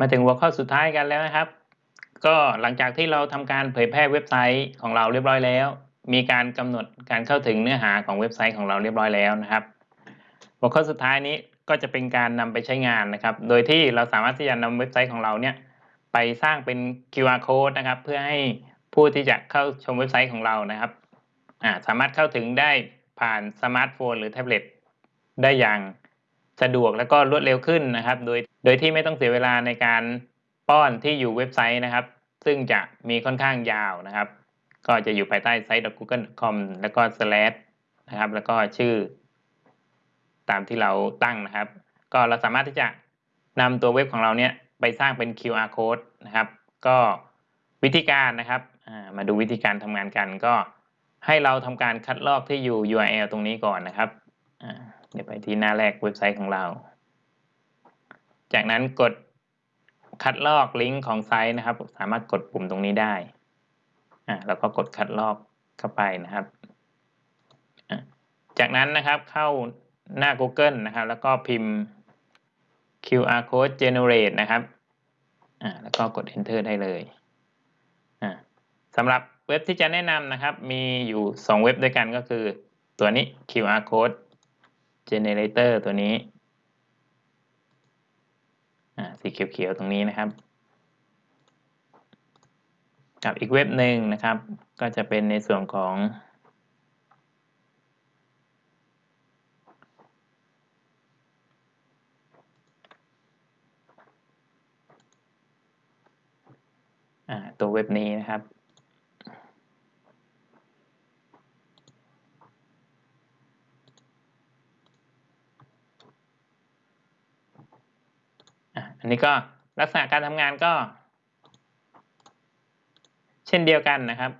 มาถึงหัวข้อสุดท้ายกันแล้วนะครับ ก็หลังจากที่เราทำการเผยแพร่เว็บไซต์ของเราเรียบร้อยแล้ว มีการกำหนดการเข้าถึงเนื้อหาของเว็บไซต์ของเราเรียบร้อยแล้วนะครับ หัวข้อสุดท้ายนี้ก็จะเป็นการนำไปใช้งานนะครับ โดยที่เราสามารถที่จะนำเว็บไซต์ของเราเนี่ยไปสร้างเป็น QR code นะครับ เพื่อให้ผู้ที่จะเข้าชมเว็บไซต์ของเรานะครับสามารถเข้าถึงได้ผ่านสมาร์ทโฟนหรือแท็บเล็ตได้อย่าง สะดวกและก็รวดเร็วขึ้นนะครับ โดยโดยที่ไม่ต้องเสียเวลาในการป้อนที่อยู่เว็บไซต์นะครับ ซึ่งจะมีค่อนข้างยาวนะครับ ก็จะอยู่ภายใต้ไซต์ .google.com แล้วก็ slash นะครับ แล้วก็ชื่อ ตามที่เราตั้งนะครับ ก็เราสามารถที่จะนำตัวเว็บของเราเนี่ยไปสร้างเป็น QR code นะครับ ก็วิธีการนะครับ มาดูวิธีการทำงานกันก็ให้เราทำการคัดลอกที่อยู่ URL ตรงนี้ก่อนนะครับ เดี๋ยวไปที่หน้าแรกเว็บไซต์ของเรา จากนั้นกดคัดลอกลิงก์ของไซต์นะครับ สามารถกดปุ่มตรงนี้ได้อ่าแล้วก็กดคัดลอกเข้าไปนะครับ จากนั้นนะครับเข้าหน้า Google นะครับ แล้วก็พิมพ์ QR code generate นะครับอ่าแล้วก็กด enter ได้เลยอ่าสำหรับเว็บที่จะแนะนำนะครับ มีอยู่ 2 เว็บด้วยกันก็คือตัวนี้ QR code generator ตัวนี้สีเขียวๆตรงนี้นะครับ กับอีกเว็บหนึ่งนะครับ ก็จะเป็นในส่วนของ ตัวเว็บนี้นะครับอั นนี้ก็ลักษณะการทำงานก็ เช่นเดียวกันนะครับ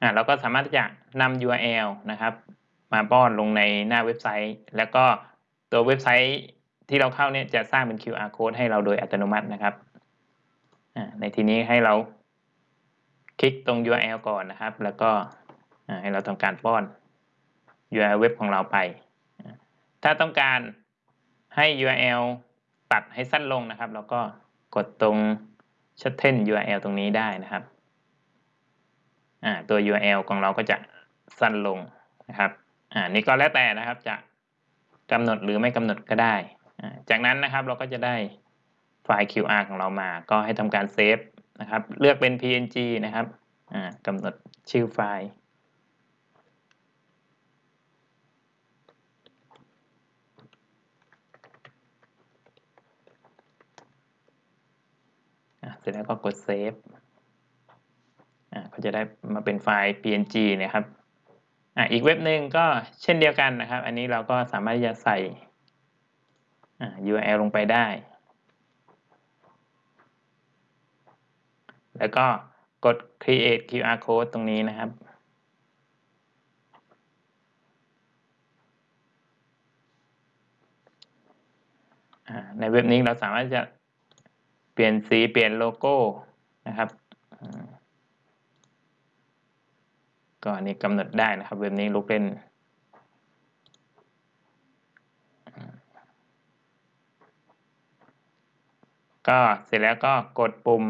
อ่าเราก็สามารถที่จะนำ URL นะครับ มาป้อนลงในหน้าเว็บไซต์ แล้วก็ตัวเว็บไซต์ที่เราเข้าเนี่ยจะสร้างเป็น QR code ให้เราโดยอัตโนมัตินะครับในทีนี้ให้เราคลิกตรง URL ก่อนนะครับ แล้วก็ให้เราทำการป้อน URL เว็บของเราไป ถ้าต้องการ ให้ URL ตัดให้สั้นลงนะครับ แล้วก็กดตรง shorten URL ตรงนี้ได้นะครับตัว URL ของเราก็จะสั้นลงนะครับอ่านี่ก็แล้วแต่นะครับจะกำหนดหรือไม่กำหนดก็ได้ จากนั้นนะครับเราก็จะได้ไฟล์ QR ของเรามา ก็ให้ทำการเซฟนะครับ เลือกเป็น PNG นะครับกำหนดชื่อไฟล์ เสร็จแล้วก็กดเซฟอ่าก็จะได้มาเป็นไฟล์ png นะครับอ่าอีกเว็บหนึ่งก็เช่นเดียวกันนะครับ อันนี้เราก็สามารถจะใส่อ่า URL ลงไปได้ แล้วก็กด create QR code ตรงนี้นะครับ ในเว็บนี้เราสามารถจะ เปลี่ยนสีเปลี่ยนโลโก้นะครับก็อันนี้กำหนดได้นะครับเว็บนี้ลูกเล่น ก็เสร็จแล้วก็กดปุ่ม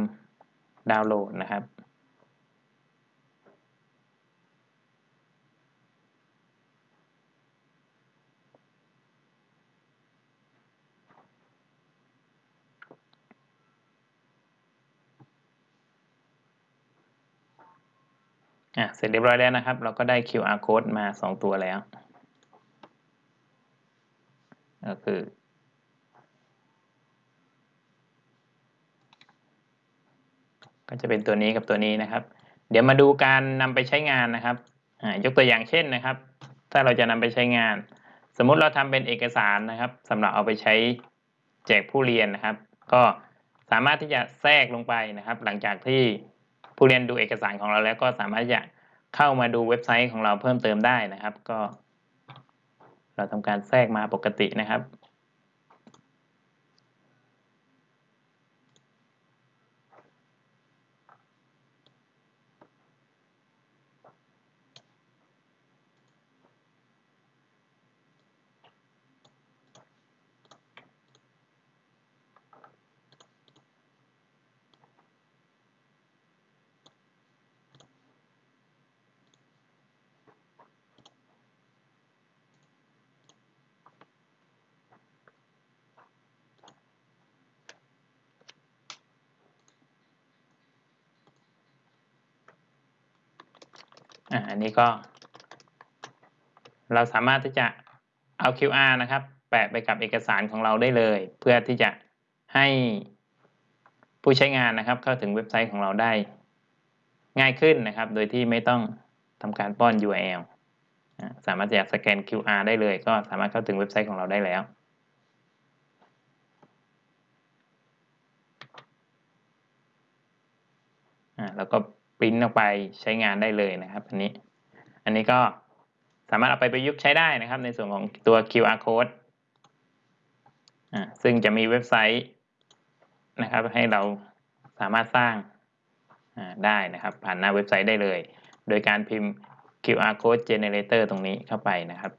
ดาวน์โหลดนะครับ อะเสร็จเรียบร้อยแล้วนะครับ เราก็ได้ QR code มา 2 ตัวแล้ว ก็คือ ก็จะเป็นตัวนี้กับตัวนี้นะครับ เดี๋ยวมาดูการนำไปใช้งานนะครับยกตัวอย่างเช่นนะครับ ถ้าเราจะนำไปใช้งาน สมมติเราทำเป็นเอกสารนะครับสำหรับเอาไปใช้แจกผู้เรียนนะครับ ก็สามารถที่จะแทรกลงไปนะครับ หลังจากที่ ผู้เรียนดูเอกสารของเราแล้วก็สามารถจะเข้ามาดูเว็บไซต์ของเราเพิ่มเติมได้นะครับ ก็ เราทำการแทรกมาปกตินะครับ อ่าอันนี้ก็ เราสามารถที่จะเอา QR นะครับ แปะไปกับเอกสารของเราได้เลย เพื่อที่จะให้ผู้ใช้งานนะครับ เข้าถึงเว็บไซต์ของเราได้ ง่ายขึ้นนะครับ โดยที่ไม่ต้องทำการป้อน URL สามารถจะสแกน QR ได้เลย ก็สามารถเข้าถึงเว็บไซต์ของเราได้แล้วแล้วก็ ปริ้นออกไปใช้งานได้เลยนะครับอันนี้ อันนี้ก็สามารถเอาไปประยุกต์ใช้ได้นะครับ ในส่วนของตัว QR code อ่าซึ่งจะมีเว็บไซต์นะครับ ให้เราสามารถสร้างอ่าได้นะครับ ผ่านหน้าเว็บไซต์ได้เลย โดยการพิมพ์ QR code generator ตรงนี้เข้าไปนะครับ